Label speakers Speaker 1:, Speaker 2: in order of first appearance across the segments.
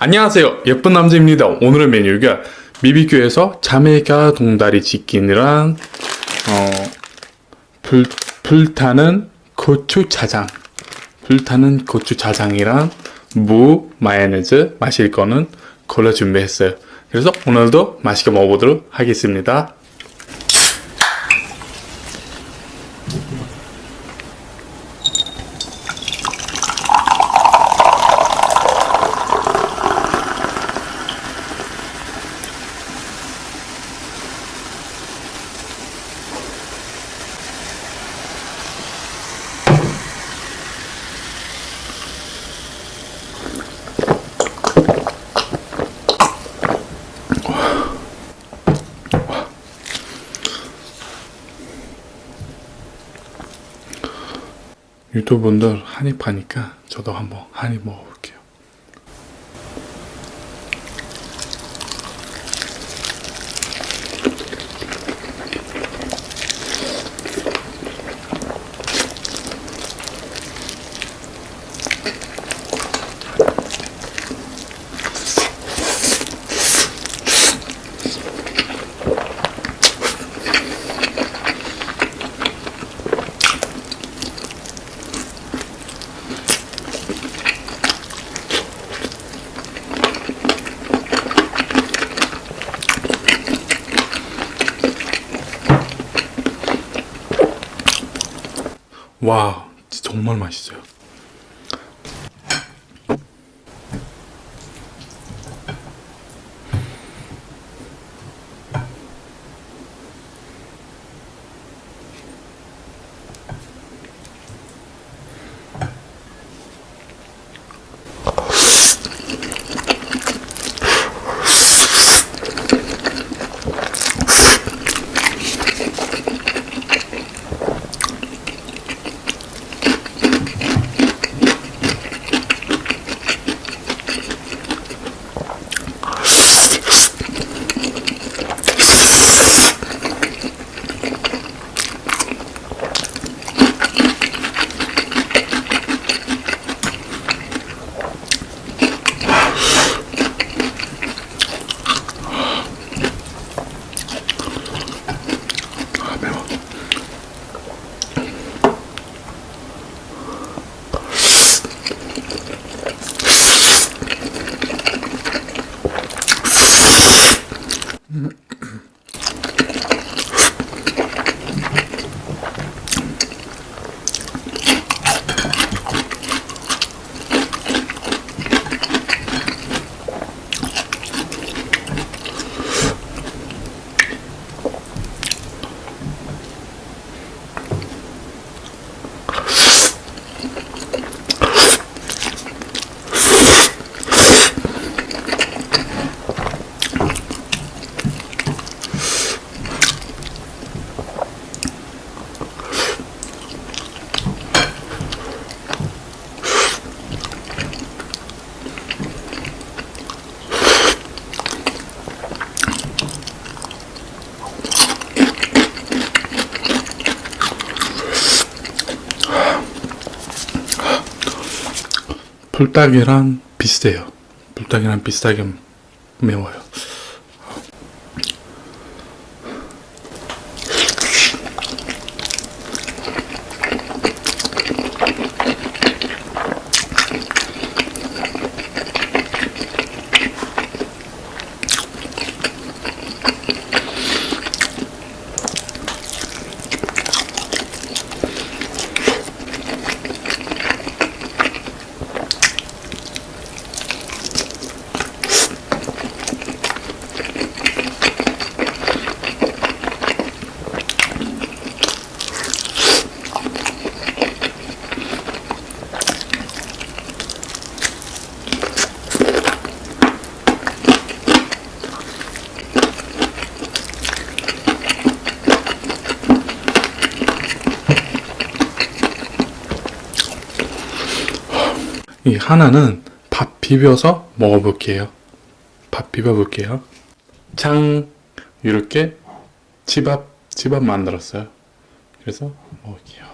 Speaker 1: 안녕하세요. 예쁜 남자입니다. 오늘의 메뉴가 BBQ에서 자메이카 동다리 치킨이랑 어, 불, 불타는 고추자장. 불타는 고추자장이랑 무 마요네즈 마실 거는 골라 준비했어요. 그래서 오늘도 맛있게 먹어보도록 하겠습니다 유튜브분들 한입 하니까 저도 한번 한입 먹어볼게요 와 정말 맛있어요 불닭이랑 비슷해요. 불닭이랑 비슷하게 매워요 하나는 밥 비벼서 먹어볼게요. 밥 비벼볼게요. 장 이렇게 집밥 집밥 만들었어요. 그래서 먹을게요.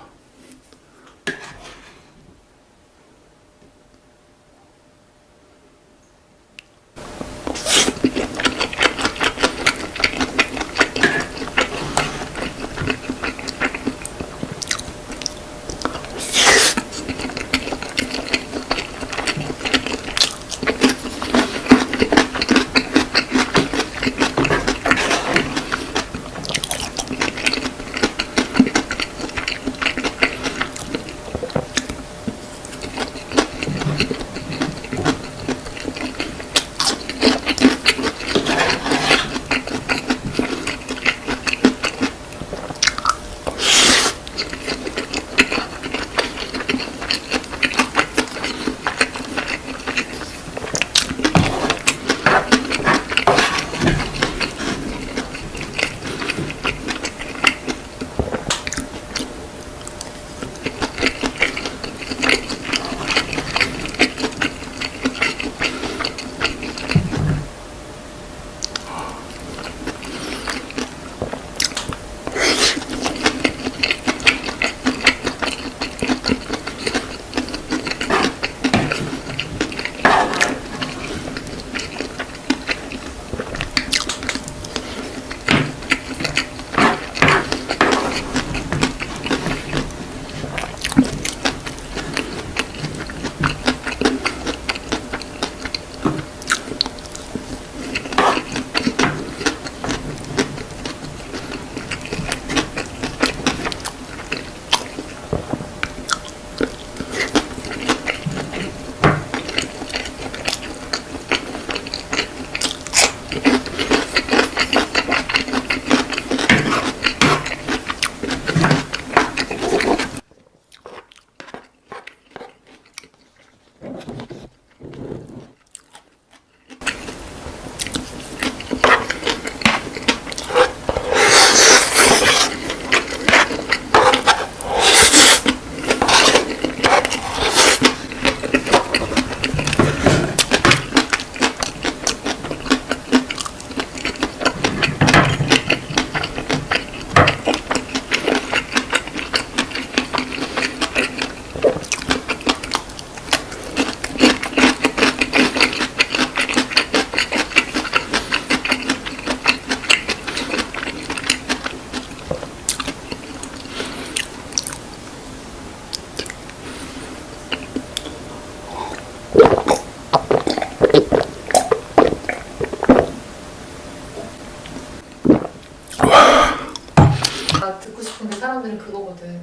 Speaker 1: 듣고 싶은데 사람들은 그거거든.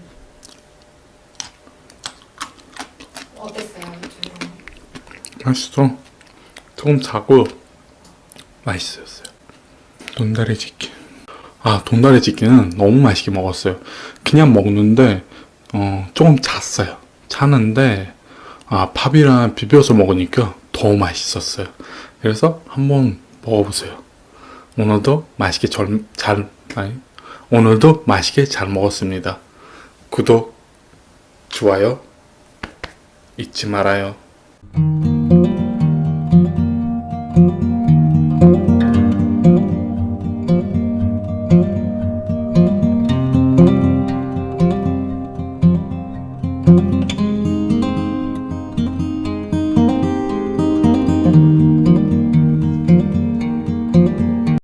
Speaker 1: 어땠어요? 맛있어. 조금 자고 맛있었어요. 돈다리 치킨. 아 돈다리 치킨은 너무 맛있게 먹었어요. 그냥 먹는데 어, 조금 잤어요. 차는데 아 밥이랑 비벼서 먹으니까 더 맛있었어요. 그래서 한번 먹어보세요. 오늘도 맛있게 절, 잘, 아니, 오늘도 맛있게 잘 먹었습니다. 구독, 좋아요 잊지 말아요.